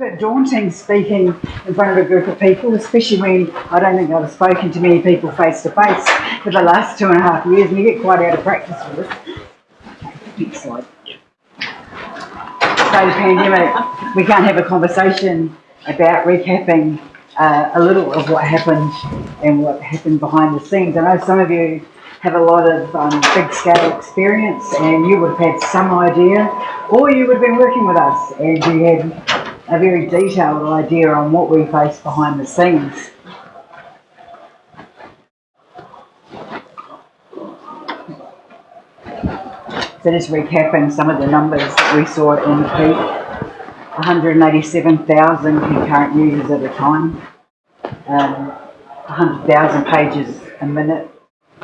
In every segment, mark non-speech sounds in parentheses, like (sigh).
bit daunting speaking in front of a group of people, especially when I don't think I've spoken to many people face to face for the last two and a half years, and you get quite out of practice with it. Next slide. So pandemic, we can't have a conversation about recapping uh, a little of what happened and what happened behind the scenes. I know some of you have a lot of um, big scale experience and you would have had some idea or you would have been working with us and you had a very detailed idea on what we face behind the scenes. So just recapping some of the numbers that we saw in the peak. 187,000 concurrent users at a time, um, 100,000 pages a minute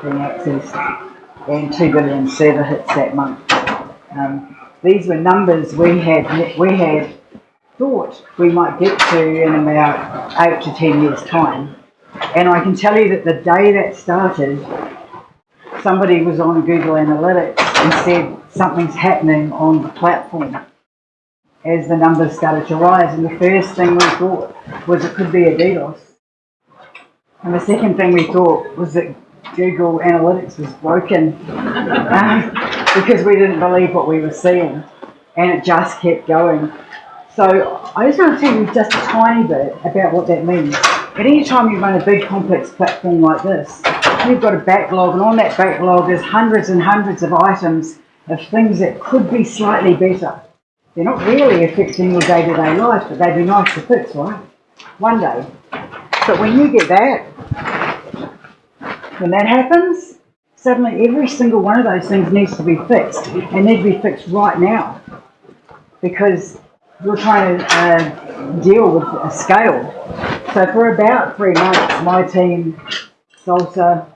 being accessed, and 2 billion server hits that month. Um, these were numbers we had we had thought we might get to in about eight to ten years' time. And I can tell you that the day that started, somebody was on Google Analytics and said something's happening on the platform as the numbers started to rise. And the first thing we thought was it could be a DDoS. And the second thing we thought was that Google Analytics was broken (laughs) because we didn't believe what we were seeing. And it just kept going. So I just want to tell you just a tiny bit about what that means. At any time you run a big complex platform like this, you've got a backlog, and on that backlog there's hundreds and hundreds of items of things that could be slightly better. They're not really affecting your day-to-day -day life, but they'd be nice to fix, right? One day. But when you get that, when that happens, suddenly every single one of those things needs to be fixed, and need to be fixed right now. Because we're trying to uh, deal with a scale. So for about three months, my team, Salsa,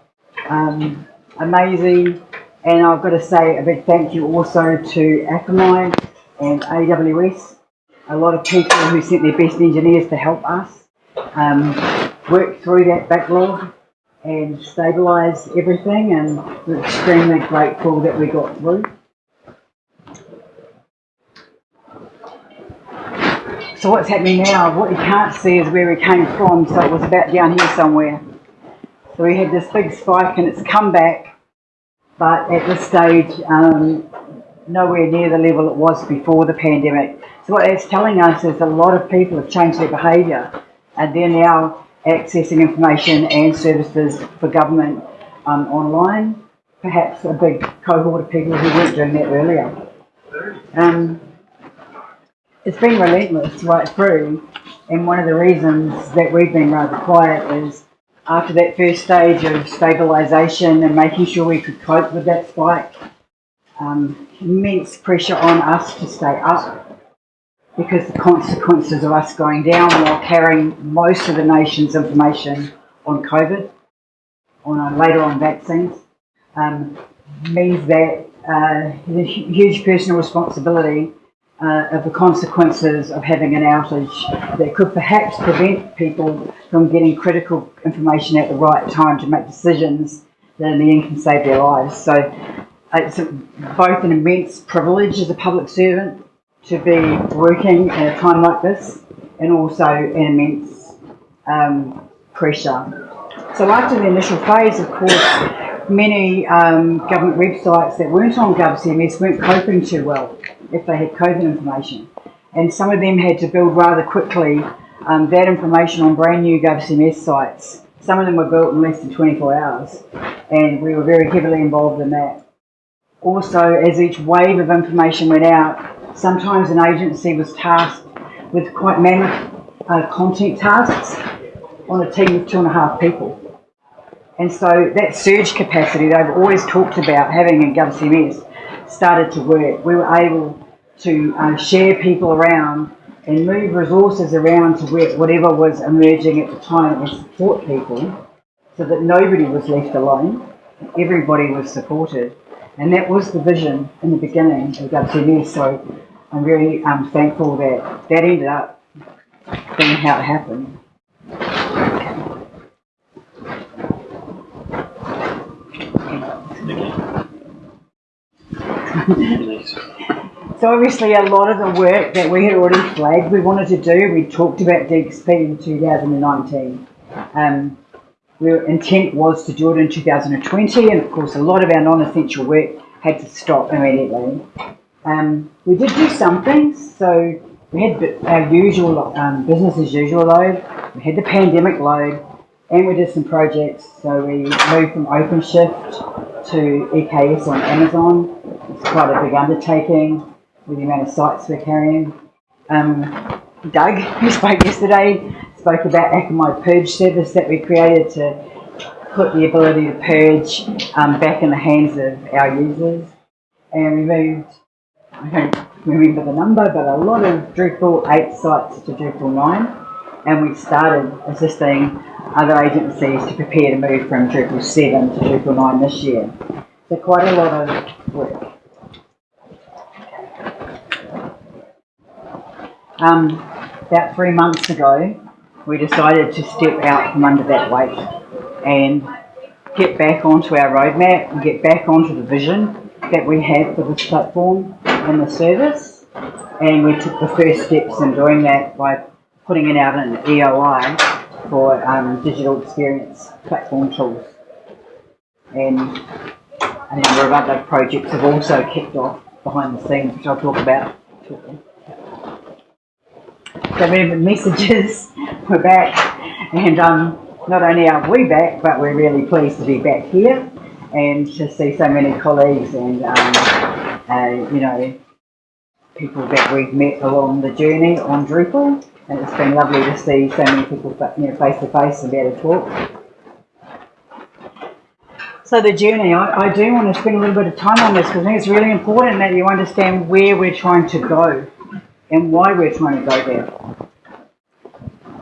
um, Amazee, and I've got to say a big thank you also to Akamai and AWS, a lot of people who sent their best engineers to help us um, work through that backlog and stabilise everything and we're extremely grateful that we got through. So what's happening now, what you can't see is where we came from, so it was about down here somewhere. So we had this big spike and it's come back, but at this stage, um, nowhere near the level it was before the pandemic. So what that's telling us is a lot of people have changed their behaviour and they're now accessing information and services for government um, online. Perhaps a big cohort of people who weren't doing that earlier. Um, it's been relentless right through, and one of the reasons that we've been rather quiet is after that first stage of stabilisation and making sure we could cope with that spike, um, immense pressure on us to stay up because the consequences of us going down while carrying most of the nation's information on COVID, on uh, later on vaccines, um, means that uh, a huge personal responsibility uh, of the consequences of having an outage that could perhaps prevent people from getting critical information at the right time to make decisions that in the end can save their lives. So it's both an immense privilege as a public servant to be working at a time like this and also an immense um, pressure. So after the initial phase, of course, many um, government websites that weren't on GovCMS weren't coping too well if they had COVID information. And some of them had to build rather quickly um, that information on brand new GovCMS sites. Some of them were built in less than 24 hours, and we were very heavily involved in that. Also, as each wave of information went out, sometimes an agency was tasked with quite mammoth uh, content tasks on a team of two and a half people. And so that surge capacity they've always talked about having in GovCMS started to work. We were able to uh, share people around and move resources around to where, whatever was emerging at the time and support people so that nobody was left alone. Everybody was supported. And that was the vision in the beginning of GovCMS. So I'm very um, thankful that that ended up being how it happened. (laughs) So obviously a lot of the work that we had already flagged we wanted to do, we talked about DXP in 2019. Um, our intent was to do it in 2020 and of course a lot of our non-essential work had to stop immediately. Um, we did do some things, so we had our usual um, business as usual load, we had the pandemic load, and we did some projects. So we moved from OpenShift to EKS on Amazon. It's quite a big undertaking with the amount of sites we're carrying. Um, Doug, (laughs) who spoke yesterday, spoke about Akamai Purge service that we created to put the ability to purge um, back in the hands of our users. And we moved, I don't remember the number, but a lot of Drupal 8 sites to Drupal 9. And we started assisting other agencies to prepare to move from Drupal 7 to Drupal 9 this year. So quite a lot of work. Um, about three months ago, we decided to step out from under that weight and get back onto our roadmap and get back onto the vision that we had for this platform and the service. And we took the first steps in doing that by putting it out an EOI for um, digital experience platform tools. And a number of other projects have also kicked off behind the scenes, which I'll talk about shortly. The messages, (laughs) we're back, and um, not only are we back, but we're really pleased to be back here and to see so many colleagues and um, uh, you know people that we've met along the journey on Drupal. And it's been lovely to see so many people you know, face to face and be able to talk. So the journey, I, I do want to spend a little bit of time on this because I think it's really important that you understand where we're trying to go and why we're trying to go there.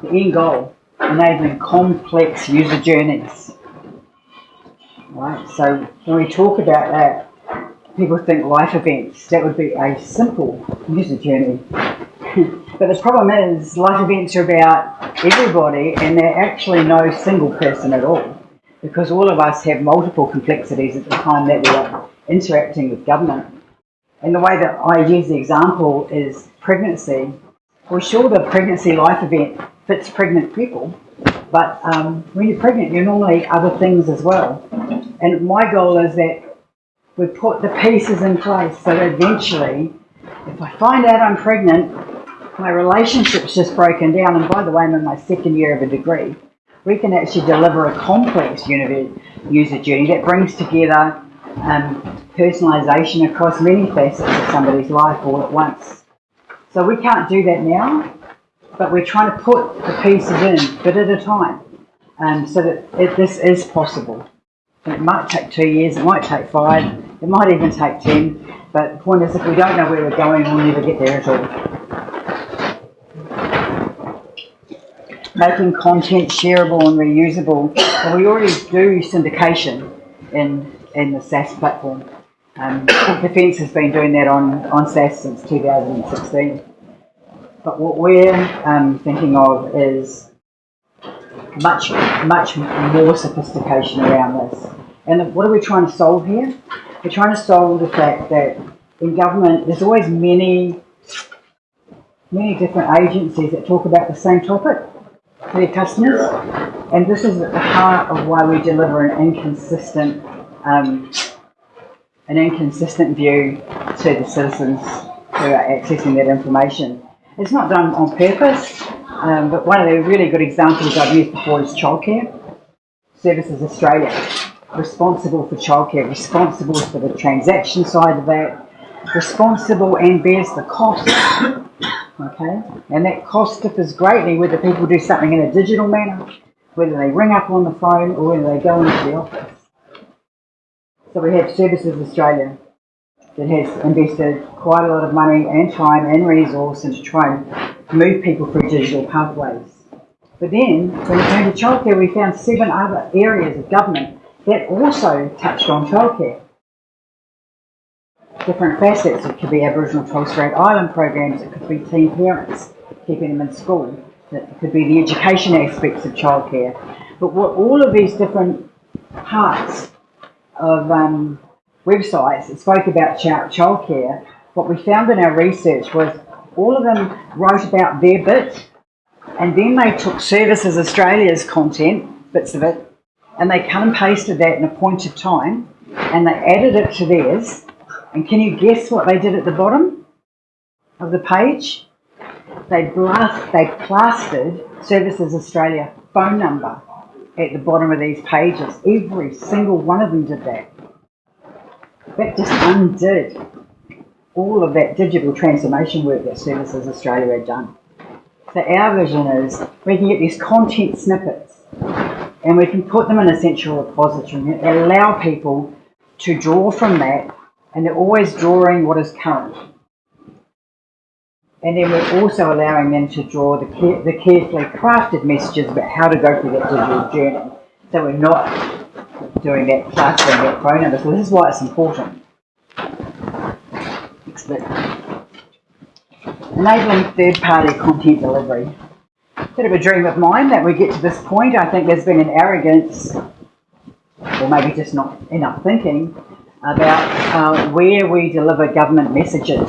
The end goal, enabling complex user journeys. Right, so when we talk about that, people think life events, that would be a simple user journey. (laughs) But the problem is, life events are about everybody, and they're actually no single person at all, because all of us have multiple complexities at the time that we are interacting with government. And the way that I use the example is pregnancy. Well, sure, the pregnancy life event fits pregnant people, but um, when you're pregnant, you're normally other things as well. And my goal is that we put the pieces in place so that eventually, if I find out I'm pregnant, my relationship's just broken down, and by the way, I'm in my second year of a degree, we can actually deliver a complex user journey that brings together um, personalisation across many facets of somebody's life all at once. So we can't do that now, but we're trying to put the pieces in bit at a time um, so that it, this is possible. It might take two years, it might take five, it might even take ten, but the point is if we don't know where we're going, we'll never get there at all. making content shareable and reusable. Well, we already do syndication in, in the SaaS platform. Um, (coughs) Defence has been doing that on, on SaaS since 2016. But what we're um, thinking of is much, much more sophistication around this. And what are we trying to solve here? We're trying to solve the fact that in government, there's always many, many different agencies that talk about the same topic for their customers. And this is at the heart of why we deliver an inconsistent, um, an inconsistent view to the citizens who are accessing that information. It's not done on purpose, um, but one of the really good examples I've used before is childcare. Services Australia, responsible for childcare, responsible for the transaction side of that, responsible and bears the cost Okay? And that cost differs greatly whether people do something in a digital manner, whether they ring up on the phone, or whether they go into the office. So we have Services Australia that has invested quite a lot of money and time and resource into trying to move people through digital pathways. But then, when it came to childcare, we found seven other areas of government that also touched on childcare different facets. It could be Aboriginal Torres Strait Island programs, it could be teen parents, keeping them in school, it could be the education aspects of childcare. But what all of these different parts of um, websites that spoke about child childcare, what we found in our research was all of them wrote about their bit and then they took Services Australia's content, bits of it, and they cut and pasted that in a point of time and they added it to theirs. And can you guess what they did at the bottom of the page? They blast, they plastered Services Australia phone number at the bottom of these pages. Every single one of them did that. That just undid all of that digital transformation work that Services Australia had done. So our vision is we can get these content snippets and we can put them in a central repository and allow people to draw from that and they're always drawing what is current. And then we're also allowing them to draw the, care the carefully crafted messages about how to go through that digital journey. So we're not doing that plastering that phone number. So this is why it's important. Enabling third-party content delivery. Bit of a dream of mine that we get to this point. I think there's been an arrogance, or maybe just not enough thinking, about uh, where we deliver government messages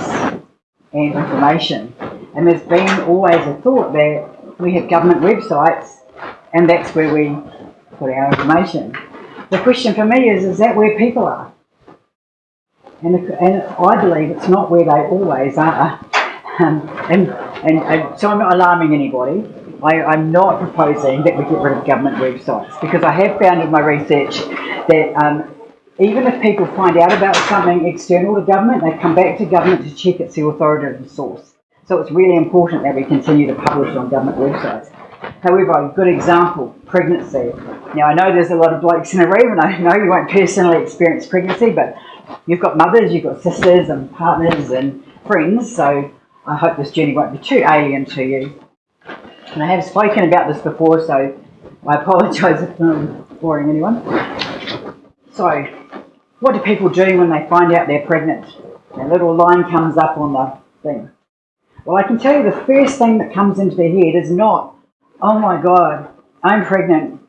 and information. And there's been always a thought that we have government websites and that's where we put our information. The question for me is, is that where people are? And, and I believe it's not where they always are. (laughs) Um, and, and, and, so I'm not alarming anybody. I, am not proposing that we get rid of government websites because I have found in my research that um, even if people find out about something external to government, they come back to government to check it's the authoritative source. So it's really important that we continue to publish on government websites. However, a good example, pregnancy. Now I know there's a lot of blokes in the room and I know you won't personally experience pregnancy, but you've got mothers, you've got sisters and partners and friends, so I hope this journey won't be too alien to you. And I have spoken about this before, so I apologise if I'm boring anyone. So, what do people do when they find out they're pregnant? A little line comes up on the thing. Well, I can tell you the first thing that comes into their head is not, oh my God, I'm pregnant.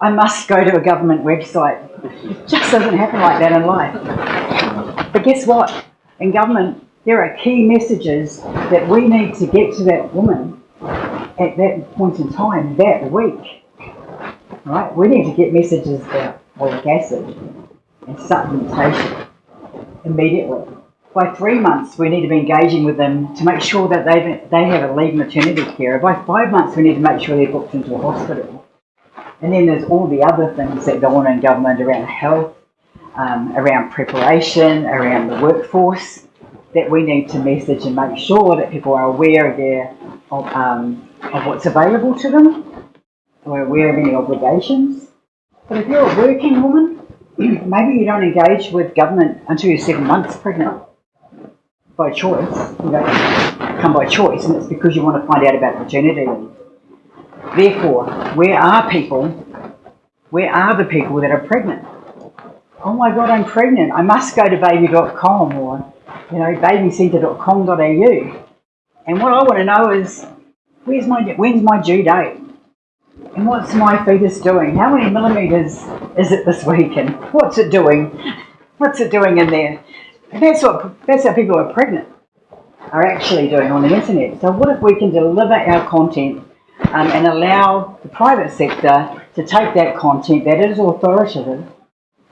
I must go to a government website. It just doesn't happen like that in life. But guess what? In government, there are key messages that we need to get to that woman at that point in time, that week. Right? We need to get messages about folic acid, and supplementation immediately. By three months, we need to be engaging with them to make sure that they they have a lead maternity care. By five months, we need to make sure they're booked into a hospital. And then there's all the other things that go on in government around health, um, around preparation, around the workforce that we need to message and make sure that people are aware of their of, um, of what's available to them, aware of any obligations. But if you're a working woman, (clears throat) maybe you don't engage with government until you're seven months pregnant by choice. You don't come by choice, and it's because you want to find out about leave. Therefore, where are people? Where are the people that are pregnant? Oh my God, I'm pregnant. I must go to baby.com or you know babycentre.com.au. And what I want to know is, where's my when's my due date? And what's my fetus doing? How many millimetres is it this week? And what's it doing? What's it doing in there? And that's what that's how people who are pregnant are actually doing on the internet. So what if we can deliver our content um, and allow the private sector to take that content that is authoritative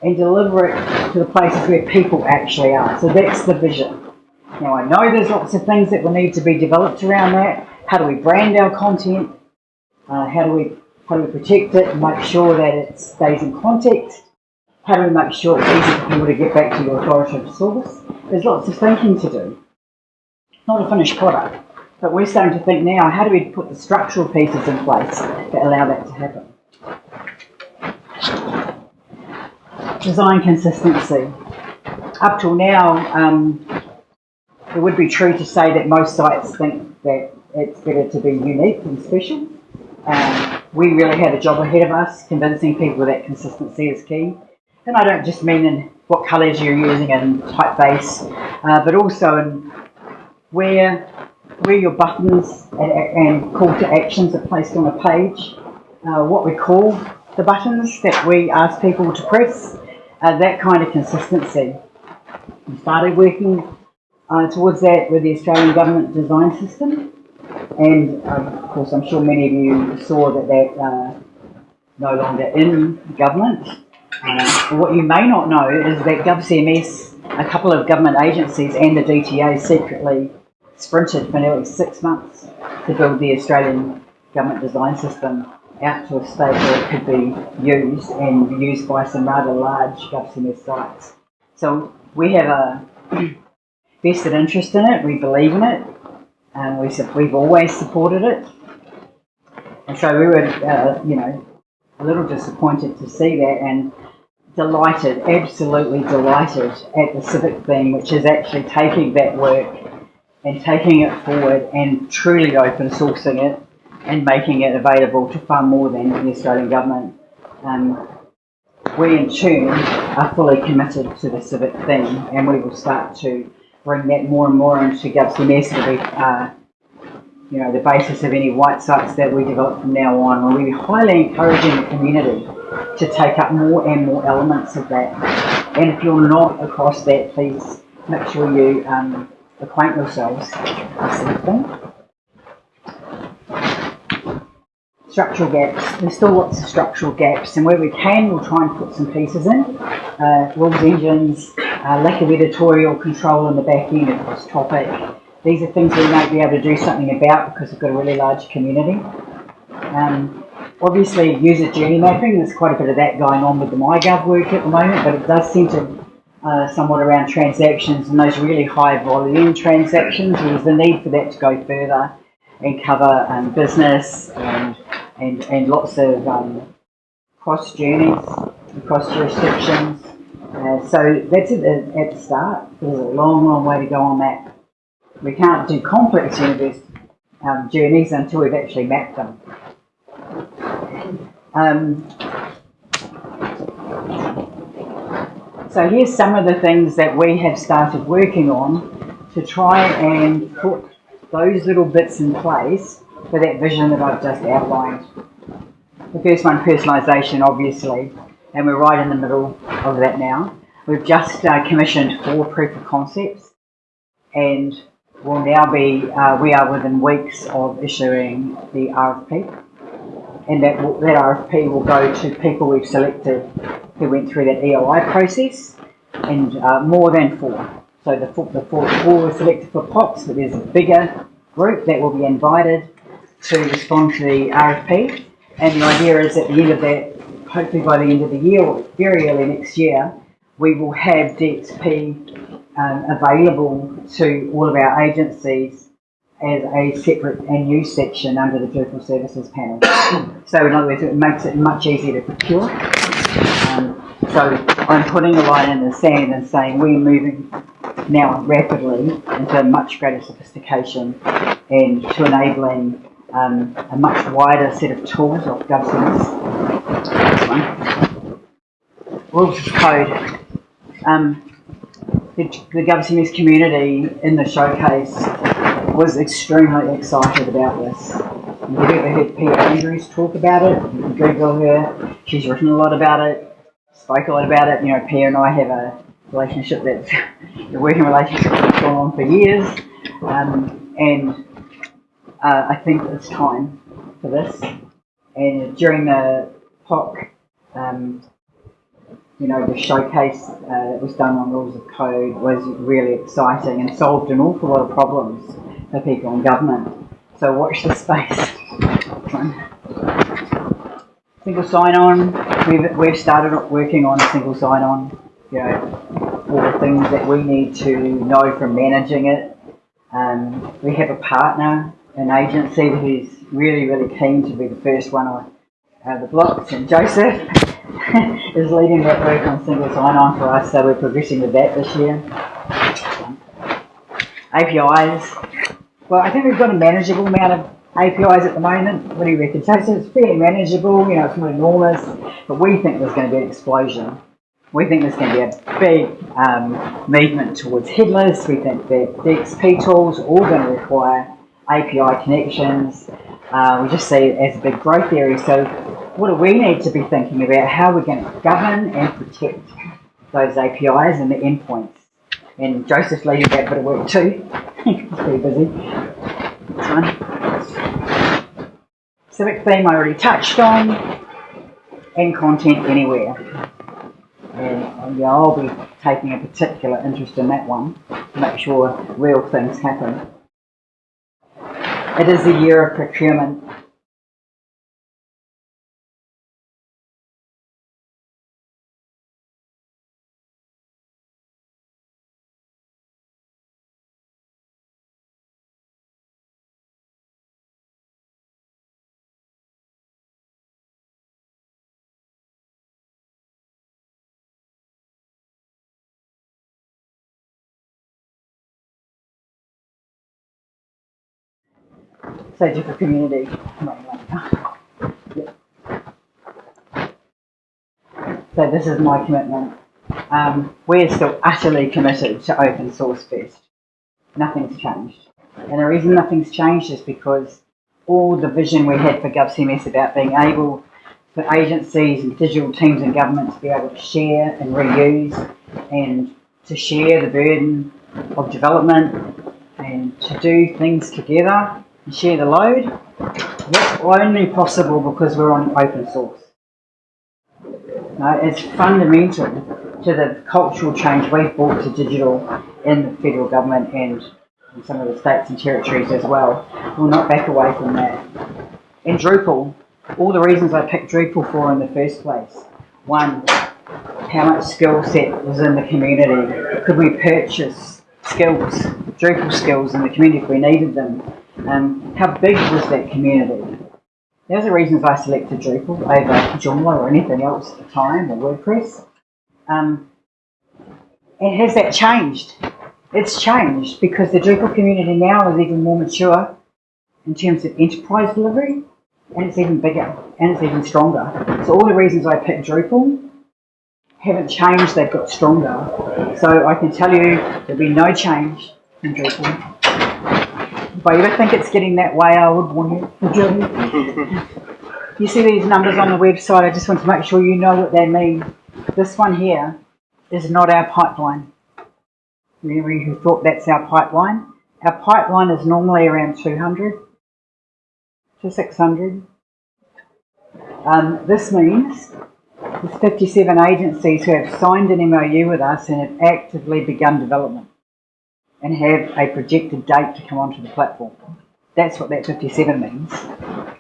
and deliver it to the places where people actually are. So that's the vision. Now I know there's lots of things that will need to be developed around that. How do we brand our content? Uh, how do we how do we protect it make sure that it stays in context? How do we make sure it's easy for people to get back to your authoritative source? There's lots of thinking to do. Not a finished product, but we're starting to think now, how do we put the structural pieces in place that allow that to happen? Design consistency. Up till now, um, it would be true to say that most sites think that it's better to be unique and special. Um, we really had a job ahead of us, convincing people that consistency is key. And I don't just mean in what colours you're using and typeface, uh, but also in where where your buttons and, and, call to actions are placed on a page, uh, what we call the buttons that we ask people to press, uh, that kind of consistency. We started working uh, towards that with the Australian Government Design System. And um, of course, I'm sure many of you saw that that uh, no longer in government. Uh, what you may not know is that GovCMS, a couple of government agencies and the DTA secretly sprinted for nearly six months to build the Australian Government Design System out to a state where it could be used and used by some rather large GovCMS sites. So we have a (clears throat) vested interest in it, we believe in it, and we, said we've always supported it. And so we were, uh, you know, a little disappointed to see that and delighted, absolutely delighted at the CivicTheme, which is actually taking that work and taking it forward and truly open sourcing it and making it available to far more than the Australian government. Um, we in Tune are fully committed to the civic thing and we will start to bring that more and more into to be uh, you know, the basis of any white sites that we develop from now on. we're highly encouraging the community to take up more and more elements of that. And if you're not across that, please make sure you um, acquaint yourselves. Structural gaps. There's still lots of structural gaps, and where we can, we'll try and put some pieces in. Uh, rules engines, uh, lack of editorial control in the back end of this topic, these are things we might be able to do something about because we've got a really large community. Um, obviously, user journey mapping, there's quite a bit of that going on with the MyGov work at the moment, but it does centre uh, somewhat around transactions and those really high volume transactions. There's the need for that to go further and cover um, business and, and, and lots of um, cross journeys across jurisdictions. So that's at the, at the start. There's a long, long way to go on that we can't do complex universe um, journeys until we've actually mapped them. Um, so here's some of the things that we have started working on to try and put those little bits in place for that vision that I've just outlined. The first one, personalisation, obviously, and we're right in the middle of that now. We've just uh, commissioned four proof of concepts and will now be, uh, we are within weeks of issuing the RFP. And that, that RFP will go to people we've selected who went through that EOI process and uh, more than four. So the, four, the four, four were selected for POCs, but there's a bigger group that will be invited to respond to the RFP. And the idea is at the end of that, hopefully by the end of the year or very early next year, we will have DXP um, available to all of our agencies as a separate and new section under the Digital Services panel. (coughs) so in other words, it makes it much easier to procure. Um, so I'm putting a line in the sand and saying we're moving now rapidly into much greater sophistication and to enabling um, a much wider set of tools of GovCMS. Of code. Um, the, the GovCMS community in the showcase was extremely excited about this. You've ever heard Pia Andrews talk about it, Google her. She's written a lot about it, spoke a lot about it. You know, Pia and I have a relationship that's (laughs) a working relationship that's gone on for years. Um, and uh, I think it's time for this. And during the POC um, you know, the showcase uh, that was done on rules as code was really exciting and solved an awful lot of problems for people in government. So watch this space. (laughs) single sign-on, we've, we've started working on single sign-on, you know, all the things that we need to know from managing it. Um, we have a partner, an agency who's really, really keen to be the first one on uh, the blocks, and Joseph (laughs) (laughs) is leading that work on single sign-on for us, so we're progressing with that this year. APIs. Well, I think we've got a manageable amount of APIs at the moment. What do you reckon? So it's fairly manageable, you know, it's not enormous, but we think there's going to be an explosion. We think there's going to be a big um, movement towards headless. We think that DXP tools are all going to require API connections. Uh, we just see it as a big growth area. So what do we need to be thinking about? How we're going to govern and protect those APIs and the endpoints. and Joseph's leading that bit of work too. (laughs) He's pretty busy. This one. Civic theme I already touched on, and content anywhere. And yeah, I'll be taking a particular interest in that one to make sure real things happen. It is the year of procurement. Different community. So this is my commitment. Um, we're still utterly committed to open source first. Nothing's changed. And the reason nothing's changed is because all the vision we had for GovCMS about being able for agencies and digital teams and government to be able to share and reuse and to share the burden of development and to do things together and share the load. That's only possible because we're on open source. No, it's fundamental to the cultural change we've brought to digital in the federal government and some of the states and territories as well. We'll not back away from that. In Drupal, all the reasons I picked Drupal for in the first place. One, how much skill set was in the community? Could we purchase skills, Drupal skills in the community if we needed them? Um, how big was that community? Those are reasons I selected Drupal over Joomla or anything else at the time, or WordPress. Um, and has that changed? It's changed because the Drupal community now is even more mature in terms of enterprise delivery, and it's even bigger, and it's even stronger. So all the reasons I picked Drupal haven't changed, they've got stronger. So I can tell you there'll be no change in Drupal if I ever think it's getting that way, I would warn you. (laughs) you see these numbers on the website, I just want to make sure you know what they mean. This one here is not our pipeline. Remember who thought that's our pipeline? Our pipeline is normally around 200 to 600. Um, this means there's 57 agencies who have signed an MOU with us and have actively begun development and have a projected date to come onto the platform. That's what that 57 means.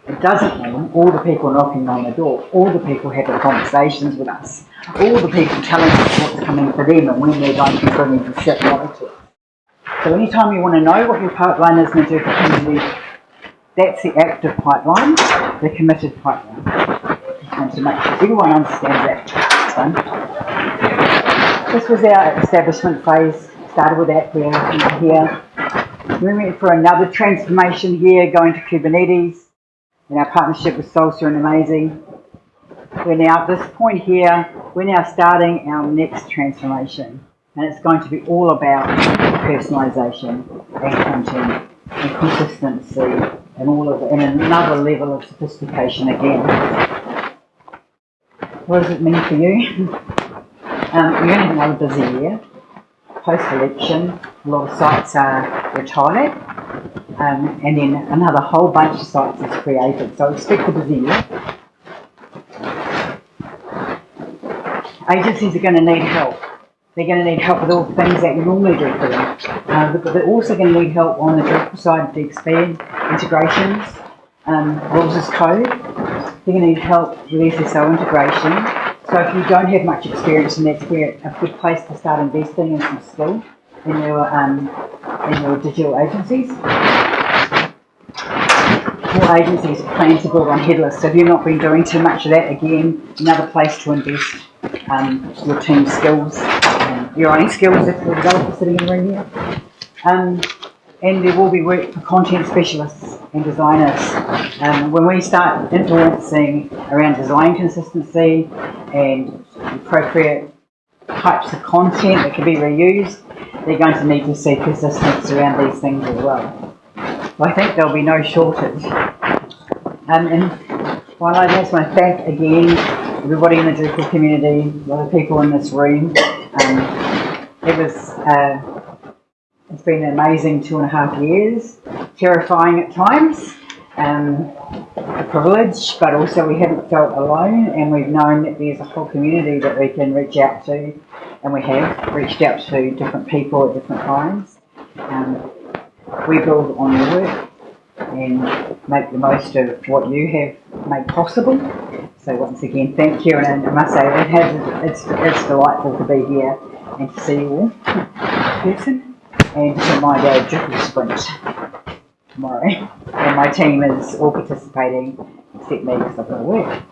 It doesn't mean all the people knocking on the door, all the people having conversations with us, all the people telling us what's coming for them and when they're going to be bringing to sit to us. So anytime you want to know what your pipeline is in the community, that's the active pipeline, the committed pipeline. And to sure everyone understands that. This was our establishment phase started with that here, here. We went for another transformation here, going to Kubernetes, in our partnership with Salsa and Amazee. We're now at this point here, we're now starting our next transformation. And it's going to be all about personalization and content and consistency and all of and another level of sophistication again. What does it mean for you? um, we're going to have another busy year post-election, a lot of sites are retired, um, and then another whole bunch of sites is created. So expect a busy year. Agencies are going to need help. They're going to need help with all the things that you normally do for them. Uh, but they're also going to need help on the side to expand integrations, um, rules as code. They're going to need help with SSO integration so if you don't have much experience, and that's where a good place to start investing in some skill in your um, in your digital agencies. More agencies plan to build on headless. So if you've not been doing too much of that, again, another place to invest um, your team skills, um, your own skills if you're a developer sitting in the room here. Um, and there will be work for content specialists and designers. Um, when we start influencing around design consistency and appropriate types of content that can be reused, they're going to need to see persistence around these things as well. I think there'll be no shortage. Um, and while I just want to again everybody in the Drupal community, a lot of people in this room, um, it was, uh, it's been an amazing two and a half years, terrifying at times, um, a privilege, but also we haven't felt alone and we've known that there's a whole community that we can reach out to and we have reached out to different people at different times. Um, we build on your work and make the most of what you have made possible. So once again, thank you, and I must say it has, it's, it's delightful to be here and to see you all in person and to my dad triple sprint tomorrow. And my team is all participating except me because I've got to work.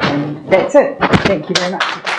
And that's it. Thank you very much.